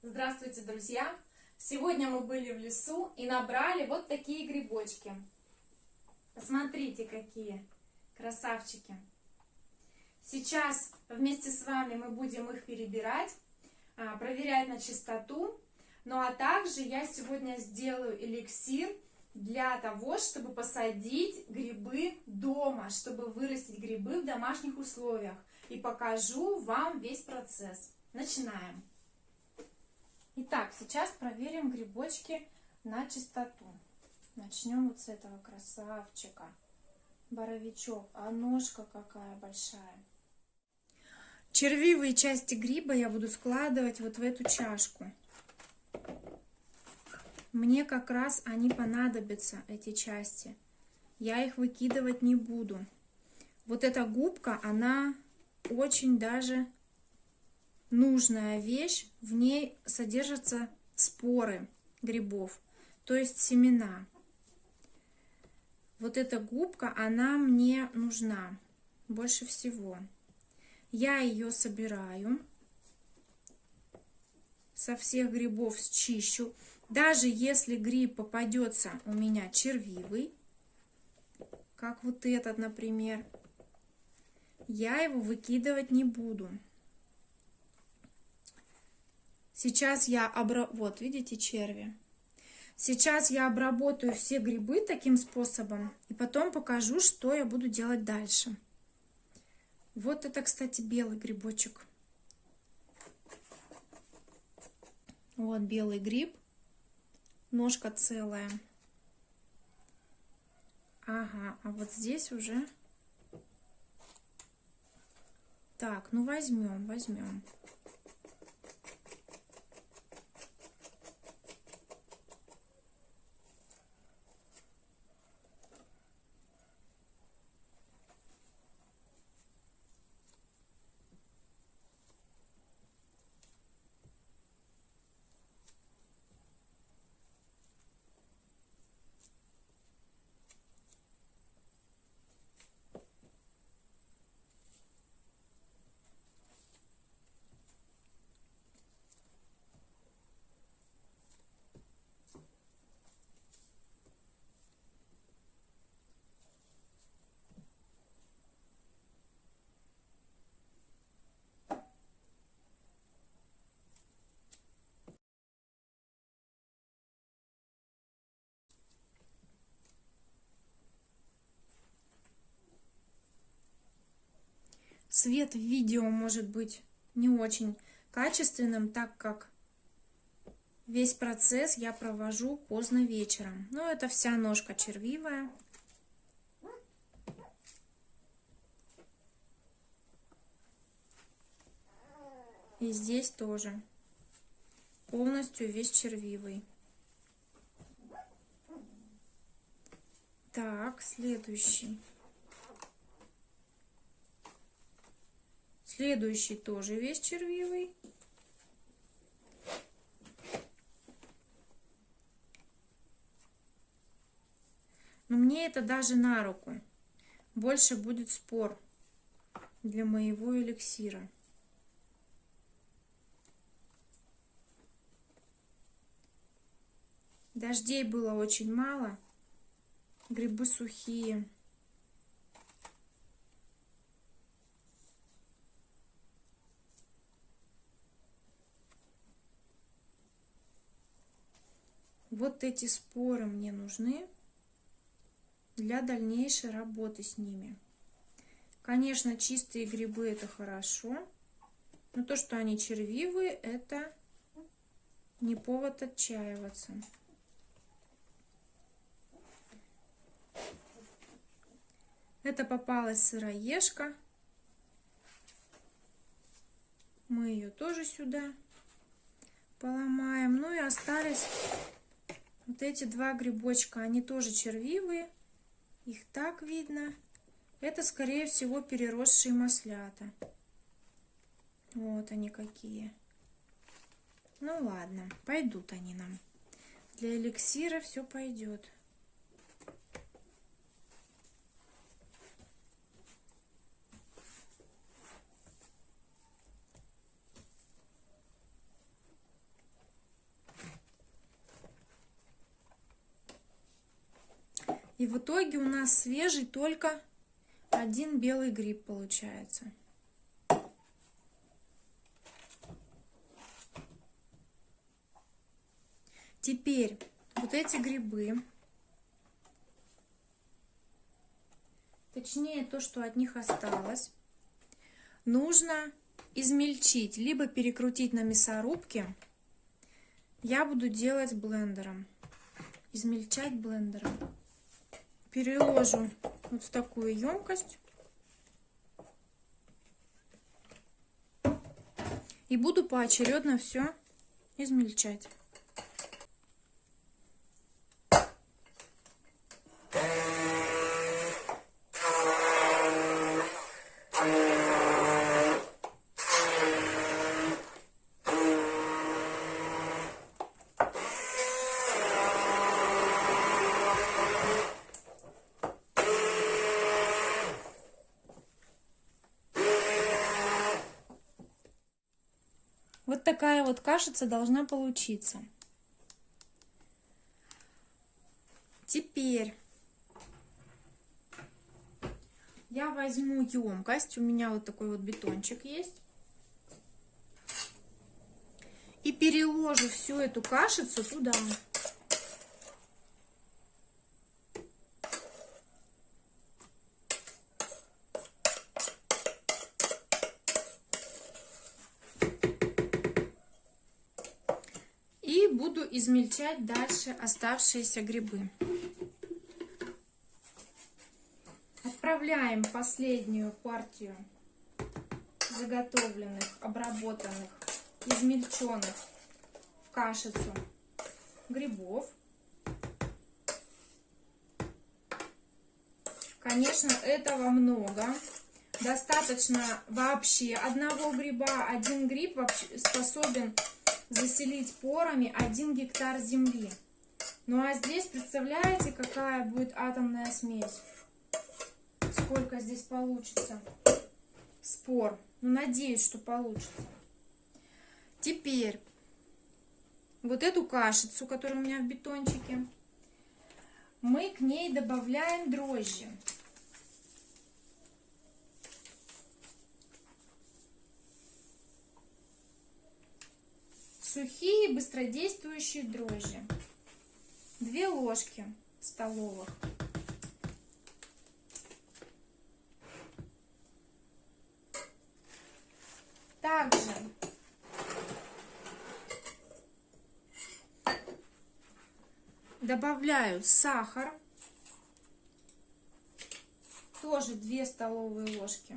Здравствуйте, друзья! Сегодня мы были в лесу и набрали вот такие грибочки. Посмотрите, какие красавчики! Сейчас вместе с вами мы будем их перебирать, а, проверять на чистоту. Ну а также я сегодня сделаю эликсир для того, чтобы посадить грибы дома, чтобы вырастить грибы в домашних условиях. И покажу вам весь процесс. Начинаем. Итак, сейчас проверим грибочки на чистоту. Начнем вот с этого красавчика. Боровичок. А ножка какая большая. Червивые части гриба я буду складывать вот в эту чашку. Мне как раз они понадобятся, эти части. Я их выкидывать не буду. Вот эта губка, она очень даже нужная вещь. В ней содержатся споры грибов, то есть семена. Вот эта губка, она мне нужна больше всего. Я ее собираю, со всех грибов счищу. Даже если гриб попадется у меня червивый, как вот этот, например, я его выкидывать не буду. Сейчас я обра... Вот, видите, черви. Сейчас я обработаю все грибы таким способом. И потом покажу, что я буду делать дальше. Вот это, кстати, белый грибочек. Вот белый гриб. Ножка целая. Ага, а вот здесь уже... Так, ну возьмем, возьмем. Свет в видео может быть не очень качественным, так как весь процесс я провожу поздно вечером. Но это вся ножка червивая. И здесь тоже полностью весь червивый. Так, следующий. Следующий тоже весь червивый. Но мне это даже на руку. Больше будет спор для моего эликсира. Дождей было очень мало. Грибы сухие. Вот эти споры мне нужны для дальнейшей работы с ними. Конечно, чистые грибы это хорошо, но то, что они червивые, это не повод отчаиваться. Это попалась сыроежка. Мы ее тоже сюда поломаем. Ну и остались вот эти два грибочка, они тоже червивые. Их так видно. Это, скорее всего, переросшие маслята. Вот они какие. Ну ладно, пойдут они нам. Для эликсира все пойдет. В итоге у нас свежий только один белый гриб получается. Теперь вот эти грибы, точнее то, что от них осталось, нужно измельчить, либо перекрутить на мясорубке. Я буду делать блендером, измельчать блендером. Переложу вот в такую емкость. И буду поочередно все измельчать. Такая вот кашица должна получиться. Теперь я возьму емкость. У меня вот такой вот бетончик есть. И переложу всю эту кашицу туда. Измельчать дальше оставшиеся грибы. Отправляем последнюю партию заготовленных, обработанных, измельченных в кашицу грибов. Конечно, этого много. Достаточно вообще одного гриба. Один гриб способен заселить порами 1 гектар земли. Ну а здесь, представляете, какая будет атомная смесь? Сколько здесь получится спор. Ну, надеюсь, что получится. Теперь вот эту кашицу, которая у меня в бетончике, мы к ней добавляем дрожжи. Сухие быстродействующие дрожжи. Две ложки столовых. Также добавляю сахар. Тоже 2 столовые ложки.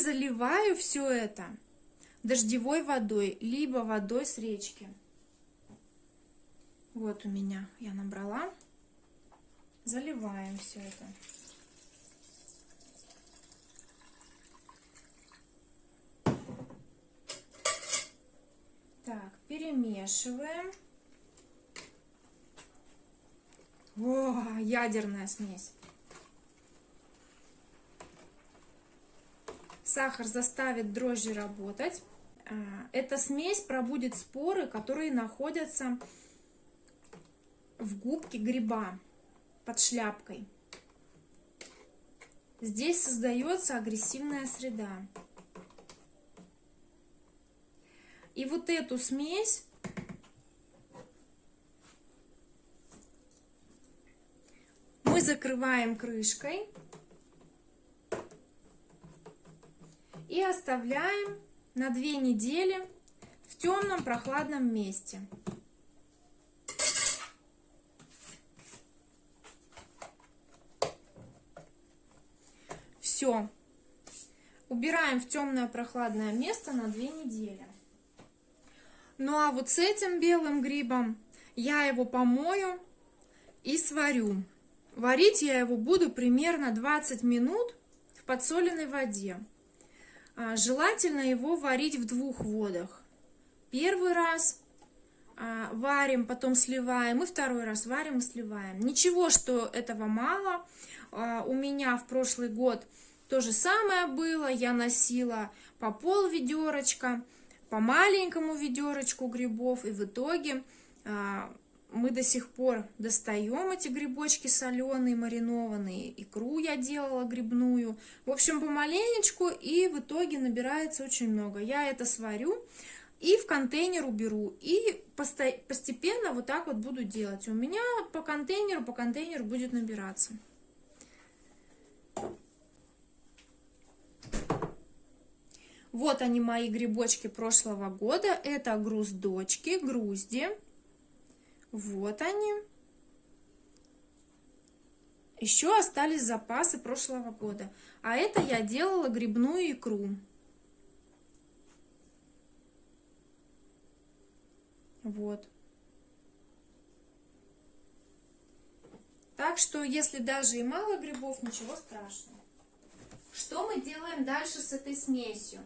Заливаю все это дождевой водой, либо водой с речки. Вот у меня я набрала. Заливаем все это. Так, перемешиваем. О, ядерная смесь. Сахар заставит дрожжи работать. А, эта смесь пробудет споры, которые находятся в губке гриба под шляпкой. Здесь создается агрессивная среда. И вот эту смесь мы закрываем крышкой и оставляем на две недели в темном прохладном месте. Все. Убираем в темное прохладное место на две недели. Ну а вот с этим белым грибом я его помою и сварю. Варить я его буду примерно 20 минут в подсоленной воде. А, желательно его варить в двух водах. Первый раз а, варим, потом сливаем, и второй раз варим и сливаем. Ничего, что этого мало. А, у меня в прошлый год то же самое было. Я носила по пол ведерочка. по маленькому ведерочку грибов, и в итоге мы до сих пор достаем эти грибочки соленые, маринованные. Икру я делала грибную. В общем, помаленечку, и в итоге набирается очень много. Я это сварю и в контейнер уберу. И постепенно вот так вот буду делать. У меня по контейнеру, по контейнеру будет набираться. Вот они мои грибочки прошлого года. Это груздочки, грузди. Вот они. Еще остались запасы прошлого года. А это я делала грибную икру. Вот. Так что, если даже и мало грибов, ничего страшного. Что мы делаем дальше с этой смесью?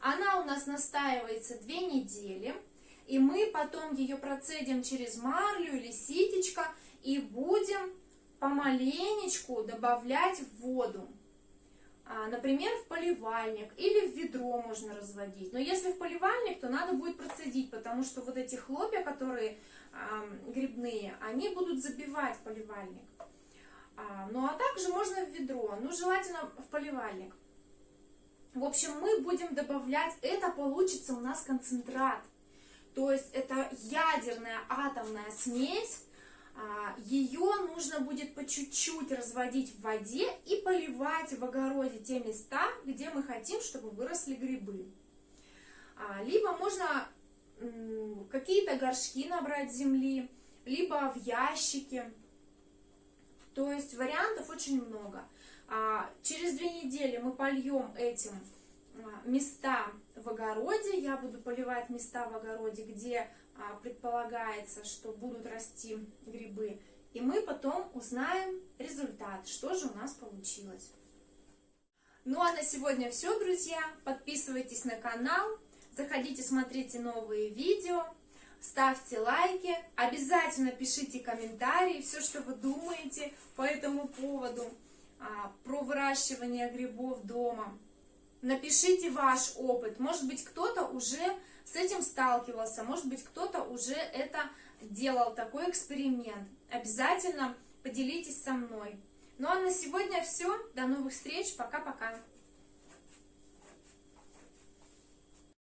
Она у нас настаивается две недели. И мы потом ее процедим через марлю или ситечко и будем помаленечку добавлять в воду. А, например, в поливальник или в ведро можно разводить. Но если в поливальник, то надо будет процедить, потому что вот эти хлопья, которые грибные, они будут забивать поливальник. А, ну а также можно в ведро, ну желательно в поливальник. В общем, мы будем добавлять, это получится у нас концентрат. То есть это ядерная атомная смесь. А, Ее нужно будет по чуть-чуть разводить в воде и поливать в огороде те места, где мы хотим, чтобы выросли грибы. А, либо можно какие-то горшки набрать земли, либо в ящики. То есть вариантов очень много. А, через две недели мы польем этим места в огороде. Я буду поливать места в огороде, где а, предполагается, что будут расти грибы. И мы потом узнаем результат, что же у нас получилось. Ну а на сегодня все, друзья. Подписывайтесь на канал, заходите, смотрите новые видео, ставьте лайки, обязательно пишите комментарии, все, что вы думаете по этому поводу, а, про выращивание грибов дома. Напишите ваш опыт. Может быть, кто-то уже с этим сталкивался, может быть, кто-то уже это делал, такой эксперимент. Обязательно поделитесь со мной. Ну а на сегодня все. До новых встреч. Пока-пока.